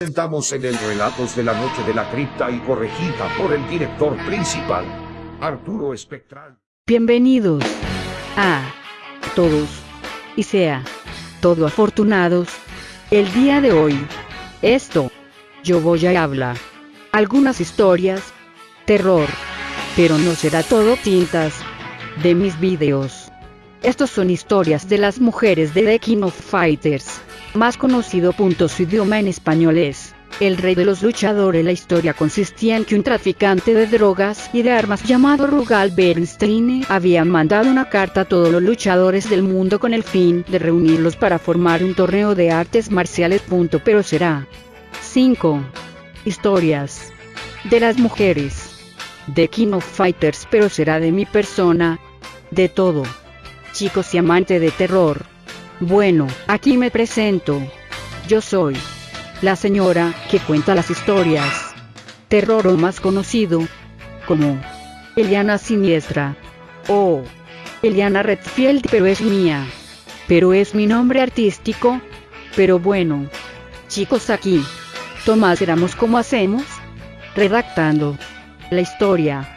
Estamos en el Relatos de la Noche de la Cripta y corregida por el director principal, Arturo Espectral. Bienvenidos a todos y sea todo afortunados. El día de hoy, esto, yo voy a hablar algunas historias, terror, pero no será todo tintas de mis videos. Estos son historias de las mujeres de The King of Fighters, más conocido. Su idioma en español es el rey de los luchadores. La historia consistía en que un traficante de drogas y de armas llamado Rugal Bernstein había mandado una carta a todos los luchadores del mundo con el fin de reunirlos para formar un torneo de artes marciales. Pero será 5 historias de las mujeres de King of Fighters, pero será de mi persona, de todo. Chicos y amante de terror. Bueno, aquí me presento. Yo soy la señora que cuenta las historias. Terror o más conocido como Eliana Siniestra o Eliana Redfield, pero es mía. Pero es mi nombre artístico. Pero bueno, chicos aquí. Tomás éramos como hacemos. Redactando la historia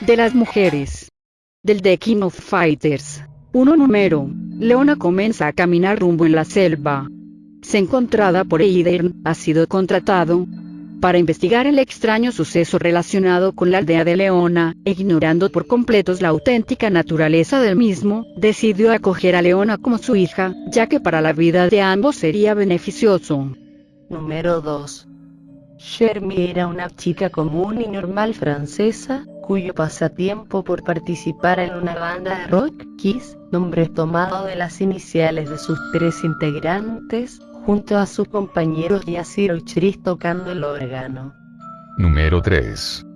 de las mujeres del The King of Fighters. Uno número. Leona comienza a caminar rumbo en la selva. Se encontrada por Eidern, ha sido contratado para investigar el extraño suceso relacionado con la aldea de Leona, ignorando por completos la auténtica naturaleza del mismo, decidió acoger a Leona como su hija, ya que para la vida de ambos sería beneficioso. Número 2. Shermie era una chica común y normal francesa, cuyo pasatiempo por participar en una banda de rock, Kiss, nombre tomado de las iniciales de sus tres integrantes, junto a sus compañeros Yasir Ochris tocando el órgano. Número 3.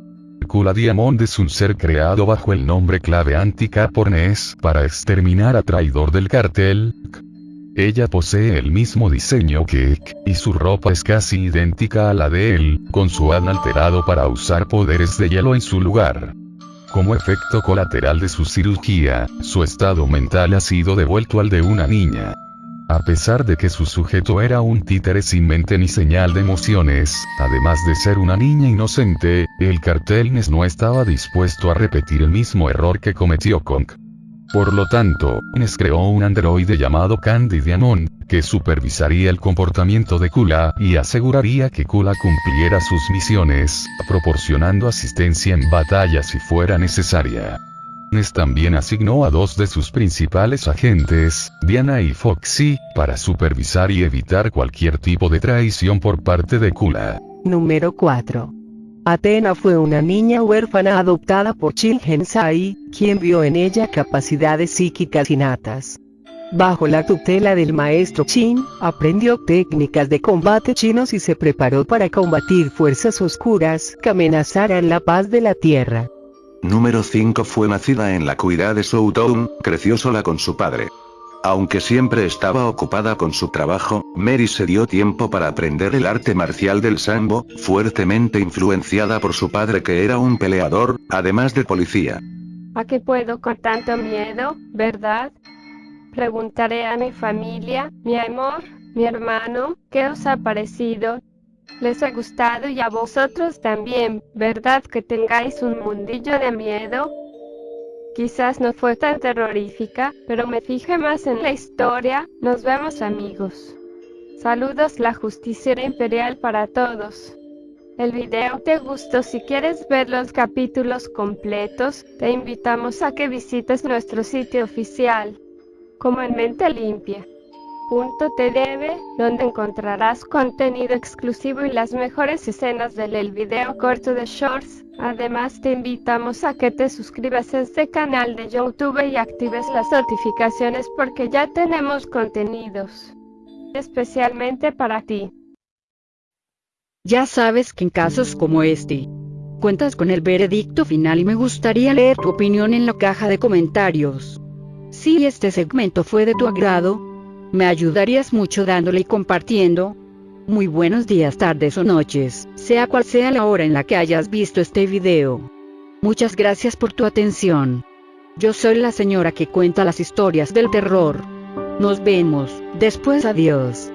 Kula Diamond es un ser creado bajo el nombre clave Anti-Capornes para exterminar a traidor del cartel. Ella posee el mismo diseño que Ek, y su ropa es casi idéntica a la de él, con su ADN alterado para usar poderes de hielo en su lugar. Como efecto colateral de su cirugía, su estado mental ha sido devuelto al de una niña. A pesar de que su sujeto era un títere sin mente ni señal de emociones, además de ser una niña inocente, el cartel no estaba dispuesto a repetir el mismo error que cometió Kong. Por lo tanto, NES creó un androide llamado Candy Diamond, que supervisaría el comportamiento de Kula y aseguraría que Kula cumpliera sus misiones, proporcionando asistencia en batalla si fuera necesaria. NES también asignó a dos de sus principales agentes, Diana y Foxy, para supervisar y evitar cualquier tipo de traición por parte de Kula. Número 4. Atena fue una niña huérfana adoptada por Hensai, quien vio en ella capacidades psíquicas innatas. Bajo la tutela del maestro Shin, aprendió técnicas de combate chinos y se preparó para combatir fuerzas oscuras que amenazaran la paz de la tierra. Número 5 fue nacida en la cuidad de Soutown, creció sola con su padre. Aunque siempre estaba ocupada con su trabajo, Mary se dio tiempo para aprender el arte marcial del sambo, fuertemente influenciada por su padre que era un peleador, además de policía. ¿A qué puedo con tanto miedo, verdad? Preguntaré a mi familia, mi amor, mi hermano, ¿qué os ha parecido? Les ha gustado y a vosotros también, ¿verdad que tengáis un mundillo de miedo? Quizás no fue tan terrorífica, pero me fijé más en la historia. Nos vemos amigos. Saludos la justiciera imperial para todos. El video te gustó si quieres ver los capítulos completos, te invitamos a que visites nuestro sitio oficial, como en mente limpia. .tdv, donde encontrarás contenido exclusivo y las mejores escenas del el video corto de Shorts. Además te invitamos a que te suscribas a este canal de YouTube y actives las notificaciones porque ya tenemos contenidos especialmente para ti. Ya sabes que en casos como este, cuentas con el veredicto final y me gustaría leer tu opinión en la caja de comentarios. Si este segmento fue de tu agrado, me ayudarías mucho dándole y compartiendo. Muy buenos días, tardes o noches, sea cual sea la hora en la que hayas visto este video. Muchas gracias por tu atención. Yo soy la señora que cuenta las historias del terror. Nos vemos, después adiós.